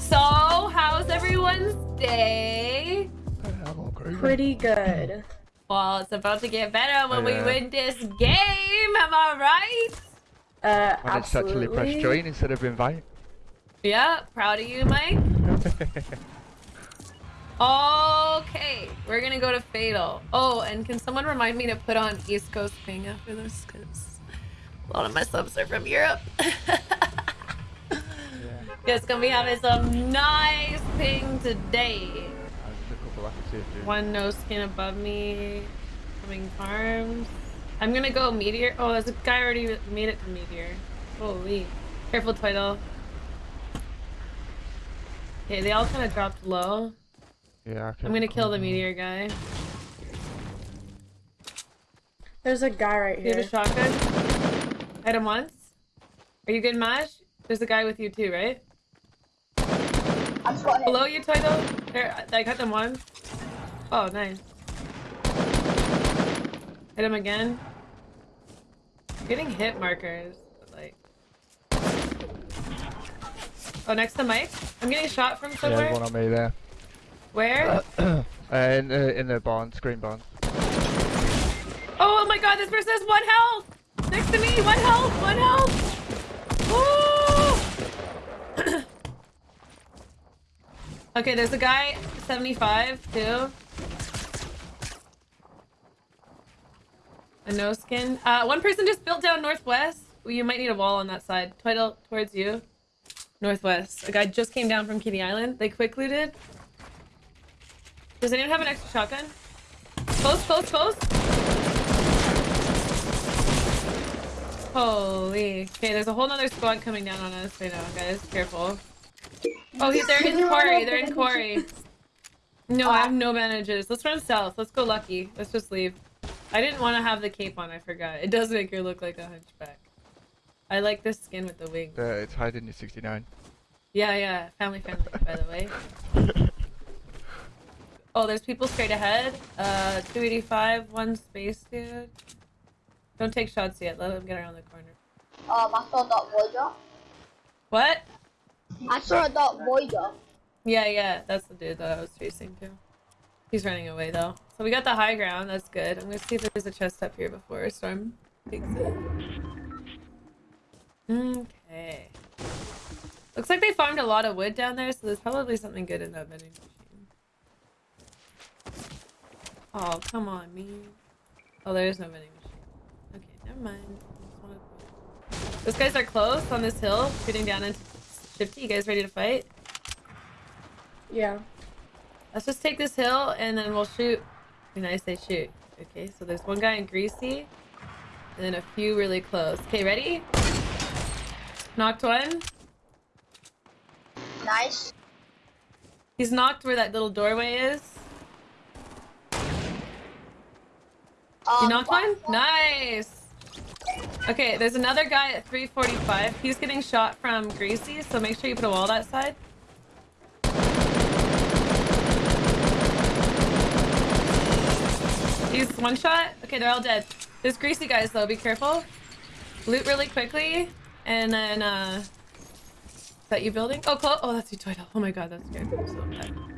So, how's everyone's day? I'm all crazy. Pretty good. Well, it's about to get better when we win this game. Am I right? Uh, Managed to actually press absolutely. join instead of invite. Yeah, proud of you, Mike. Okay, we're gonna go to Fatal. Oh, and can someone remind me to put on East Coast ping after this? Because a lot of my subs are from Europe. yeah. It's gonna be having some nice ping today. There's a couple I can see if you- One no skin above me. Coming farms. I'm gonna go meteor. Oh, there's a guy already made it to meteor. Holy. Careful, Twiddle. Okay, they all kind of dropped low. Yeah, I can I'm gonna kill the meteor guy. There's a guy right here. you have a here. shotgun? Hit him once. Are you good, Mash? There's a guy with you too, right? I shot him. Below you, Twiddle. There, I got them one. Oh, nice. Hit him again. I'm getting hit markers, but like. Oh, next to Mike. I'm getting shot from somewhere. there's one on me there. Where? Uh, in, the, in the barn, screen barn. Oh my god, this person has one health! Next to me, one health, one health! Okay, there's a guy, 75, too. A no skin. Uh, one person just built down northwest. Well, you might need a wall on that side. Twiddle towards you. Northwest. A guy just came down from Kitty Island. They quick looted. Does anyone have an extra shotgun? Close, close, close. Holy. Okay, there's a whole nother squad coming down on us right now, guys. Careful. Oh, he's they're in quarry. They're in quarry. No, I have no bandages. Let's run south. Let's go lucky. Let's just leave. I didn't want to have the cape on. I forgot. It does make her look like a hunchback. I like this skin with the wings. Uh, it's hiding in 69. Yeah, yeah. Family friendly, by the way. Oh, there's people straight ahead. Uh, 285, one space, dude. Don't take shots yet. Let them get around the corner. Um, I saw that Voyager. What? I saw a that Voyager. Yeah, yeah. That's the dude that I was chasing too. He's running away though. So we got the high ground. That's good. I'm gonna see if there's a chest up here before Storm takes it. Okay. Looks like they farmed a lot of wood down there, so there's probably something good in that vending machine. Oh, come on, me. Oh, there is no vending machine. Okay, never mind. I just Those guys are close on this hill, shooting down into Shifty. You guys ready to fight? Yeah. Let's just take this hill and then we'll shoot. When I say shoot. Okay, so there's one guy in greasy. And then a few really close. Okay, ready? Knocked one. Nice. He's knocked where that little doorway is. Um, You knocked one? Nice! Okay, there's another guy at 345. He's getting shot from Greasy, so make sure you put a wall that side. He's one shot. Okay, they're all dead. There's Greasy guys though, be careful. Loot really quickly, and then, uh... Is that you building? Oh, close. Oh, that's you, Toydle. Oh my god, that's scared me so bad.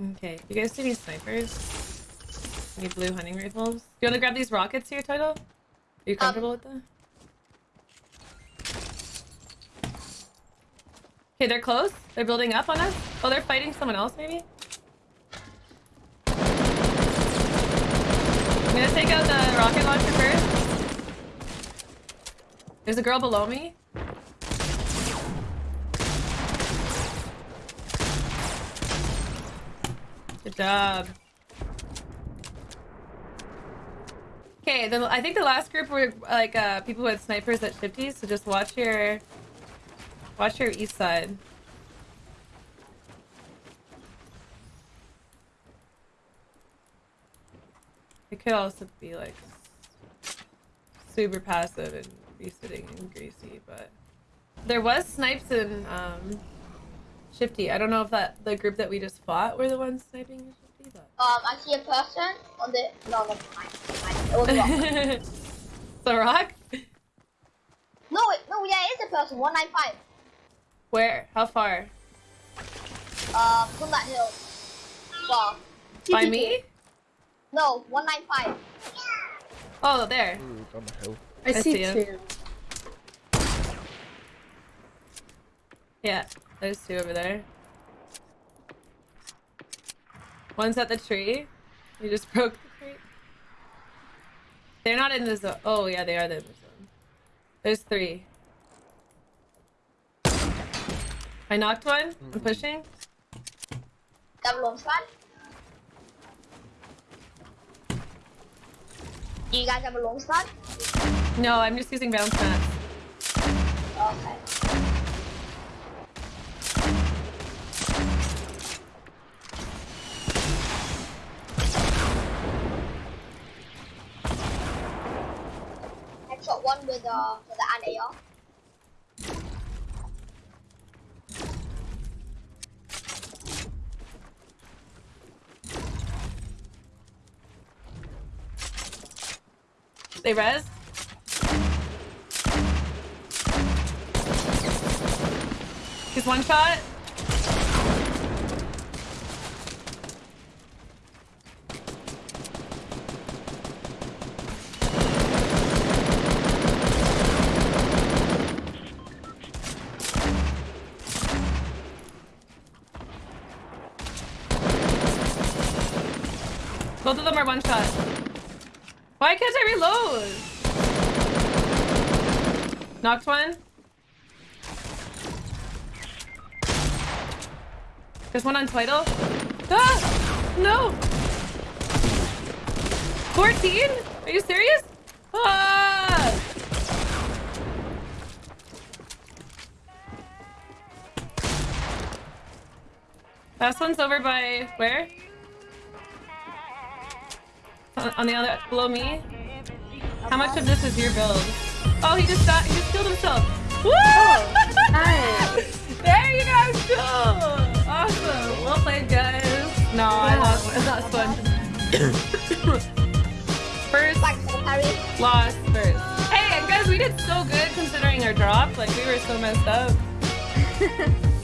Okay, you guys see any snipers? Any blue hunting rifles? Do you want to grab these rockets here, Toydle? Are you um, comfortable with them? Okay, they're close. They're building up on us. Oh, they're fighting someone else, maybe? I'm gonna take out the rocket launcher first. There's a girl below me. Good job. Okay, then I think the last group were like uh, people with snipers at Shifty, so just watch your watch your east side. It could also be like super passive and be sitting and greasy, but there was snipes in um Shifty. I don't know if that the group that we just fought were the ones sniping Shifty, but. Um, I see a person on the. No, no, mine. mine. It was wrong. the rock? no, it, no, yeah, it is a person. 195. Where? How far? Um, from that hill. Well, By me? no, 195. Oh, there. Ooh, on the hill. I, I see, see him. two. Yeah, there's two over there. One's at the tree. You just broke the tree. They're not in the zone. Oh, yeah, they are in the zone. There's three. I knocked one. I'm mm-hmm. pushing. Double long squad. Do you guys have a long squad? No, I'm just using bounce mats. Okay. Headshot one with uh with the an AR. They res. He's one shot. Both of them are one shot. Why can't I reload? Knocked one. There's one on title. Ah! No! 14? Are you serious? Ah! Last one's over by where? On, the other below me. How much of this is your build? Oh, he just got he just killed himself. Woo! Oh, nice. there you guys go. Awesome. Well played, guys. No, I lost. It's not fun. first Thanks for the parry. lost first. Hey, guys, we did so good considering our drop. Like we were so messed up.